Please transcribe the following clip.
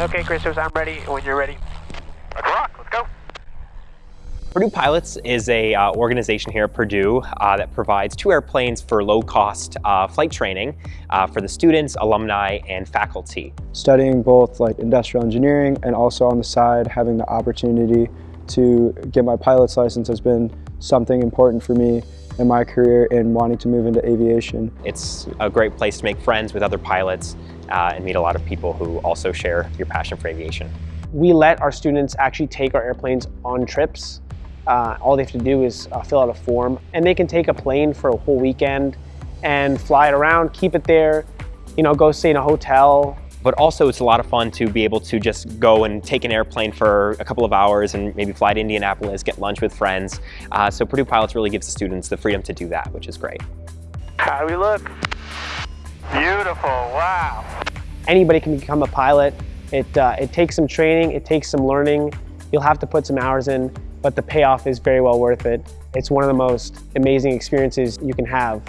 Okay, Christos, I'm ready when you're ready. Rock, let's go. Purdue Pilots is a uh, organization here at Purdue uh, that provides two airplanes for low-cost uh, flight training uh, for the students, alumni, and faculty. Studying both like industrial engineering and also on the side having the opportunity to get my pilot's license has been something important for me in my career in wanting to move into aviation. It's a great place to make friends with other pilots uh, and meet a lot of people who also share your passion for aviation. We let our students actually take our airplanes on trips. Uh, all they have to do is uh, fill out a form and they can take a plane for a whole weekend and fly it around, keep it there, you know, go stay in a hotel, but also it's a lot of fun to be able to just go and take an airplane for a couple of hours and maybe fly to Indianapolis, get lunch with friends. Uh, so Purdue Pilots really gives the students the freedom to do that, which is great. How do we look? Beautiful, wow. Anybody can become a pilot. It, uh, it takes some training, it takes some learning. You'll have to put some hours in, but the payoff is very well worth it. It's one of the most amazing experiences you can have